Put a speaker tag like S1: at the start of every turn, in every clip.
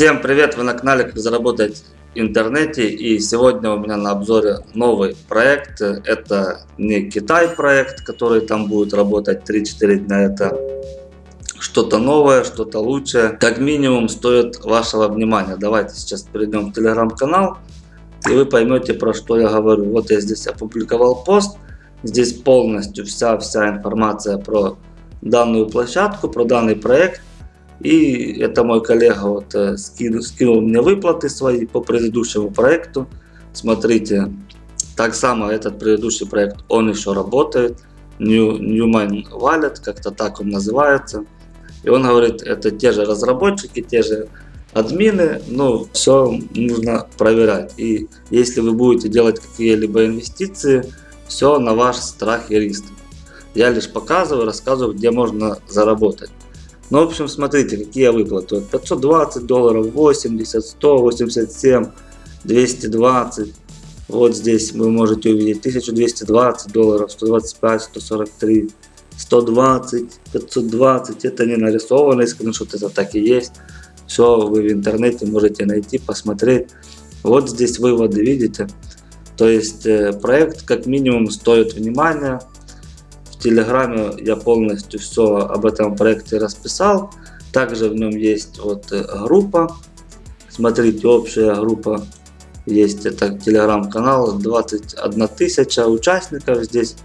S1: Всем привет! Вы на канале Как заработать в интернете и сегодня у меня на обзоре новый проект. Это не Китай проект, который там будет работать 3-4 дня. Это что-то новое, что-то лучшее. Как минимум стоит вашего внимания. Давайте сейчас перейдем в телеграм-канал и вы поймете про что я говорю. Вот я здесь опубликовал пост. Здесь полностью вся, вся информация про данную площадку, про данный проект. И это мой коллега вот э, скинул, скинул мне выплаты свои по предыдущему проекту. Смотрите, так само этот предыдущий проект, он еще работает. New, Newman Wallet, как-то так он называется. И он говорит, это те же разработчики, те же админы, но все нужно проверять. И если вы будете делать какие-либо инвестиции, все на ваш страх и риск. Я лишь показываю, рассказываю, где можно заработать. Ну, в общем, смотрите, какие выплаты. Вот 520 долларов, 80, 187, 220. Вот здесь вы можете увидеть 1220 долларов, 125, 143, 120, 520. Это не нарисованный скриншот, это так и есть. Все вы в интернете можете найти, посмотреть. Вот здесь выводы, видите? То есть э, проект как минимум стоит внимания. Телеграме я полностью все об этом проекте расписал. Также в нем есть вот э, группа. Смотрите, общая группа есть. Это телеграм-канал. 21 тысяча участников здесь.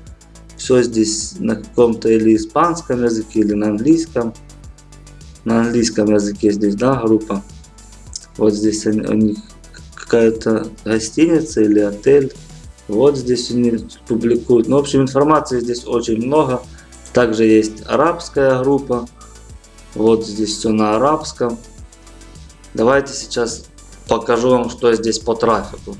S1: Все здесь на каком-то или испанском языке, или на английском. На английском языке здесь, да, группа. Вот здесь у них какая-то гостиница или отель. Вот здесь они публикуют. Ну, в общем, информации здесь очень много. Также есть арабская группа. Вот здесь все на арабском. Давайте сейчас покажу вам, что здесь по трафику.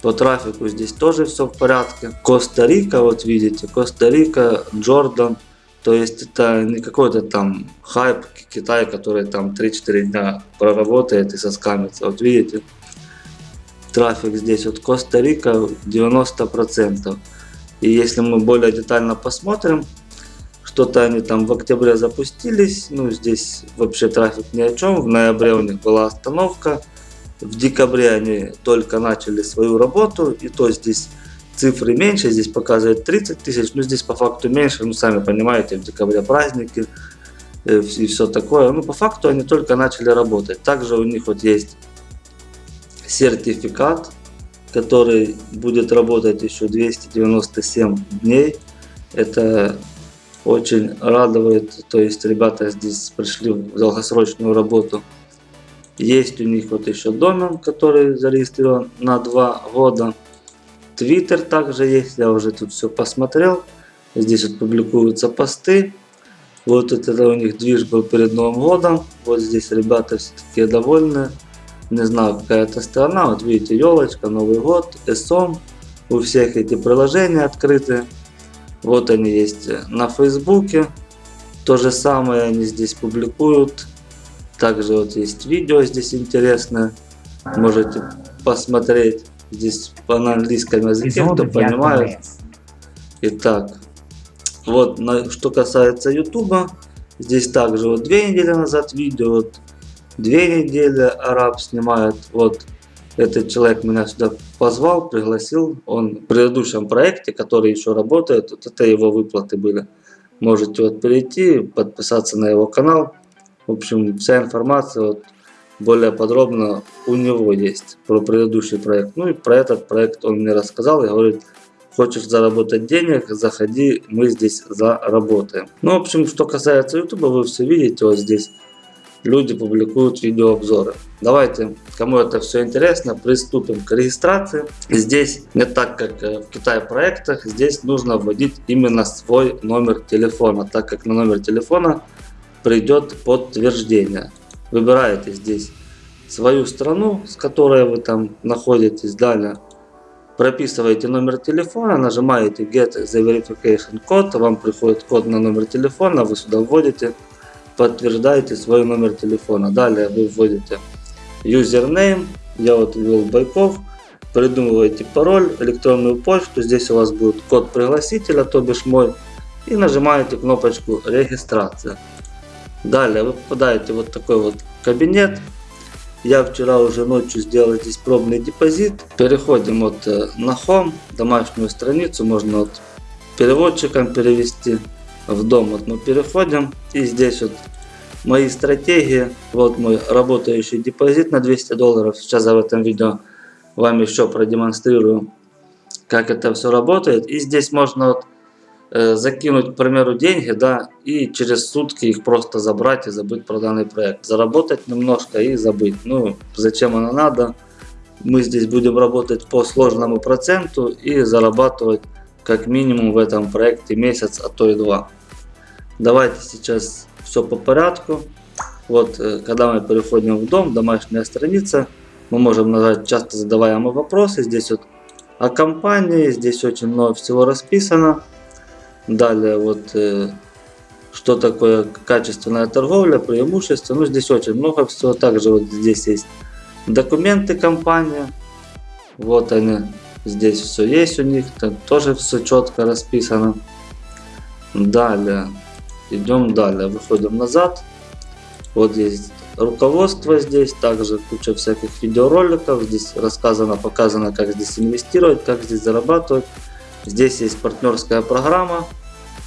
S1: По трафику здесь тоже все в порядке. Коста-Рика, вот видите, Коста-Рика, Джордан. То есть это не какой-то там хайп Китай, который там 3-4 дня проработает и соскамится. Вот видите, трафик здесь от Коста-Рика 90%. И если мы более детально посмотрим, что-то они там в октябре запустились, ну здесь вообще трафик ни о чем, в ноябре у них была остановка, в декабре они только начали свою работу, и то здесь цифры меньше, здесь показывает 30 тысяч, но здесь по факту меньше, ну сами понимаете, в декабре праздники э, и все такое, ну по факту они только начали работать. Также у них вот есть сертификат, который будет работать еще 297 дней. Это очень радует, то есть ребята здесь пришли в долгосрочную работу. Есть у них вот еще домен, который зарегистрирован на 2 года. Твиттер также есть, я уже тут все посмотрел. Здесь вот публикуются посты. Вот это у них движ был перед Новым годом. Вот здесь ребята все такие довольны не знаю, какая-то страна, вот видите, елочка, Новый год, ESOM, у всех эти приложения открыты, вот они есть на Фейсбуке, то же самое они здесь публикуют, также вот есть видео здесь интересное, можете посмотреть, здесь по на английском языке, кто понимает. Итак, вот на, что касается ютуба, здесь также вот две недели назад видео, вот две недели араб снимает. Вот этот человек меня сюда позвал, пригласил. Он в предыдущем проекте, который еще работает, вот это его выплаты были. Можете вот перейти, подписаться на его канал. В общем, вся информация вот более подробно у него есть про предыдущий проект. Ну и про этот проект он мне рассказал и говорит, хочешь заработать денег, заходи, мы здесь заработаем. Ну, в общем, что касается YouTube, вы все видите вот здесь люди публикуют видеообзоры. Давайте, кому это все интересно, приступим к регистрации. Здесь не так, как э, в Китае проектах, здесь нужно вводить именно свой номер телефона, так как на номер телефона придет подтверждение. Выбираете здесь свою страну, с которой вы там находитесь, далее прописываете номер телефона, нажимаете Get the Verification Code, вам приходит код на номер телефона, вы сюда вводите подтверждаете свой номер телефона. Далее вы вводите username, я вот ввел Байков, придумываете пароль, электронную почту, здесь у вас будет код пригласителя, то бишь мой, и нажимаете кнопочку регистрация. Далее вы попадаете в вот такой вот кабинет, Я вчера уже ночью сделал здесь пробный депозит. Переходим вот э, на Home, домашнюю страницу, можно вот переводчиком перевести. В дом вот мы переходим и здесь вот мои стратегии. Вот мой работающий депозит на 200 долларов. Сейчас я в этом видео вам еще продемонстрирую, как это все работает. И здесь можно вот Э, закинуть, к примеру, деньги, да, и через сутки их просто забрать и забыть про данный проект. Заработать немножко и забыть. Ну, зачем оно надо? Мы здесь будем работать по сложному проценту и зарабатывать как минимум в этом проекте месяц, а то и два. Давайте сейчас все по порядку. Вот, э, когда мы переходим в дом, домашняя страница, мы можем нажать часто задаваемые вопросы. Здесь вот о компании, здесь очень много всего расписано. Далее вот э, что такое качественная торговля, преимущества. Ну здесь очень много всего. Также вот здесь есть документы компании. Вот они. Здесь все есть у них. Там тоже все четко расписано. Далее. Идем далее. Выходим назад. Вот есть руководство здесь. Также куча всяких видеороликов. Здесь рассказано, показано, как здесь инвестировать, как здесь зарабатывать. Здесь есть партнерская программа.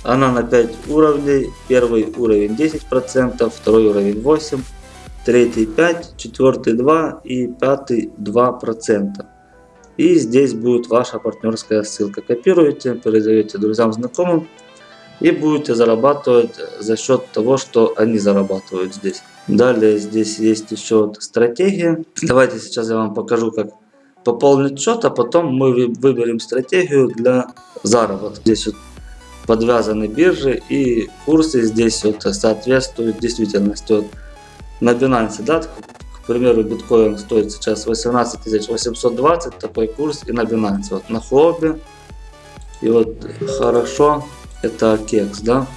S1: Она на 5 уровней. Первый уровень 10%, второй уровень 8%, третий 5%, четвертый 2% и пятый 2%. И здесь будет ваша партнерская ссылка. Копируете, передаете друзьям, знакомым и будете зарабатывать за счет того, что они зарабатывают здесь. Далее здесь есть еще стратегия. Давайте сейчас я вам покажу, как пополнить счет, а потом мы выберем стратегию для заработка. Здесь вот подвязаны биржи и курсы здесь вот соответствуют действительности. Вот на Binance, да, к примеру, биткоин стоит сейчас 18 820, такой курс и на Binance. Вот на Хобби и вот хорошо, это Кекс, да,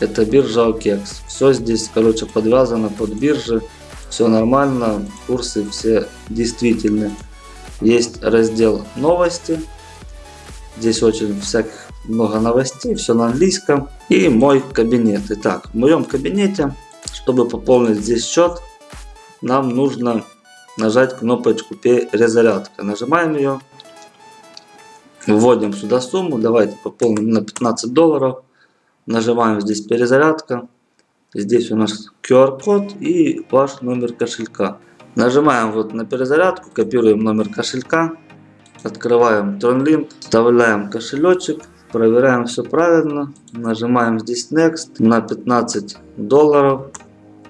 S1: это биржа Кекс. Все здесь, короче, подвязано под биржи, все нормально, курсы все действительны. Есть раздел новости. Здесь очень всяких много новостей, все на английском. И мой кабинет. Итак, в моем кабинете, чтобы пополнить здесь счет, нам нужно нажать кнопочку перезарядка. Нажимаем ее. Вводим сюда сумму. Давайте пополним на 15 долларов. Нажимаем здесь перезарядка. Здесь у нас QR-код и ваш номер кошелька. Нажимаем вот на перезарядку, копируем номер кошелька, открываем TronLink, вставляем кошелечек, проверяем все правильно, нажимаем здесь Next на 15 долларов,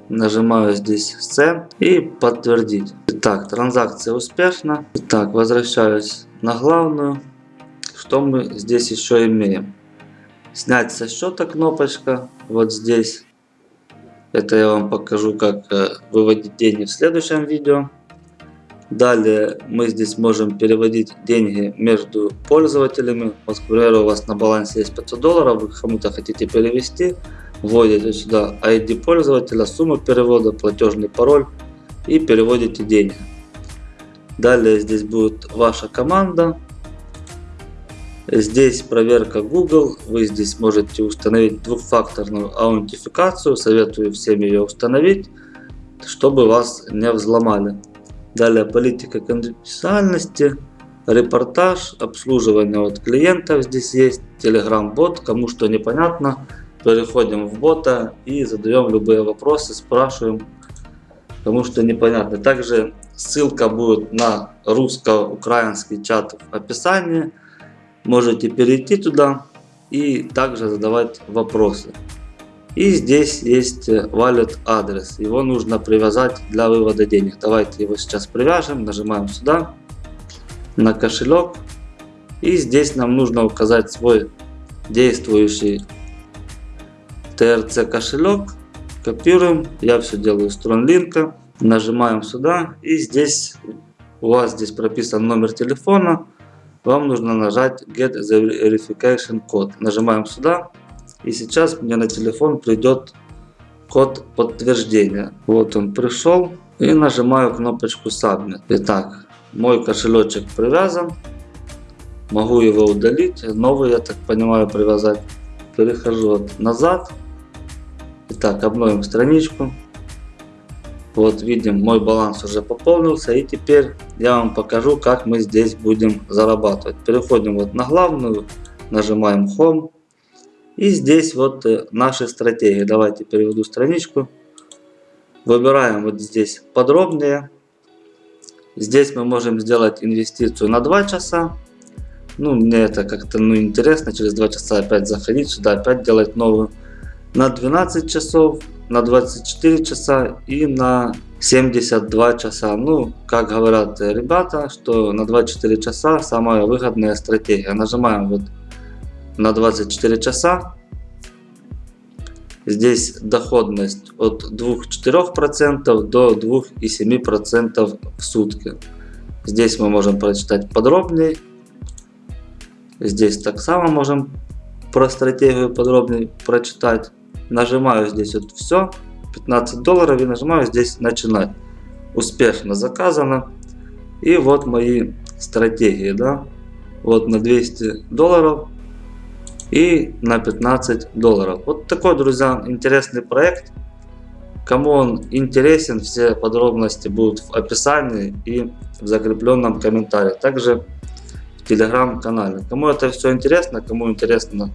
S1: нажимаю здесь Send и подтвердить. Итак, транзакция успешна. Итак, возвращаюсь на главную. Что мы здесь еще имеем? Снять со счета кнопочка вот здесь. Это я вам покажу, как э, выводить деньги в следующем видео. Далее мы здесь можем переводить деньги между пользователями. Вот, к примеру, у вас на балансе есть 500 долларов, вы кому-то хотите перевести. Вводите сюда ID пользователя, сумму перевода, платежный пароль и переводите деньги. Далее здесь будет ваша команда. Здесь проверка Google. Вы здесь можете установить двухфакторную аутентификацию. Советую всем ее установить, чтобы вас не взломали. Далее политика конфиденциальности, репортаж, обслуживание от клиентов здесь есть, Telegram бот. Кому что непонятно, переходим в бота и задаем любые вопросы, спрашиваем, кому что непонятно. Также ссылка будет на русско-украинский чат в описании. Можете перейти туда и также задавать вопросы. И здесь есть wallet адрес. Его нужно привязать для вывода денег. Давайте его сейчас привяжем. Нажимаем сюда. На кошелек. И здесь нам нужно указать свой действующий TRC кошелек. Копируем. Я все делаю с TronLink. Нажимаем сюда. И здесь у вас здесь прописан номер телефона вам нужно нажать Get the Verification Code. Нажимаем сюда. И сейчас мне на телефон придет код подтверждения. Вот он пришел. И нажимаю кнопочку Submit. Итак, мой кошелечек привязан. Могу его удалить. Новый, я так понимаю, привязать. Перехожу назад. Итак, обновим страничку. Вот видим, мой баланс уже пополнился. И теперь я вам покажу, как мы здесь будем зарабатывать. Переходим вот на главную, нажимаем Home. И здесь вот э, наши стратегии. Давайте переведу страничку. Выбираем вот здесь подробнее. Здесь мы можем сделать инвестицию на 2 часа. Ну, мне это как-то ну, интересно, через 2 часа опять заходить сюда, опять делать новую. На 12 часов, на 24 часа и на 72 часа. Ну, как говорят ребята, что на 24 часа самая выгодная стратегия. Нажимаем вот на 24 часа. Здесь доходность от 2-4% до 2,7% в сутки. Здесь мы можем прочитать подробнее. Здесь так само можем про стратегию подробнее прочитать. Нажимаю здесь вот все, 15 долларов и нажимаю здесь начинать. Успешно заказано. И вот мои стратегии, да. Вот на 200 долларов и на 15 долларов. Вот такой, друзья, интересный проект. Кому он интересен, все подробности будут в описании и в закрепленном комментарии. Также в телеграм-канале. Кому это все интересно, кому интересно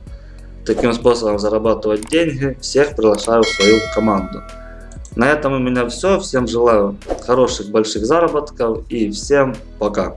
S1: таким способом зарабатывать деньги, всех приглашаю в свою команду. На этом у меня все. Всем желаю хороших больших заработков и всем пока.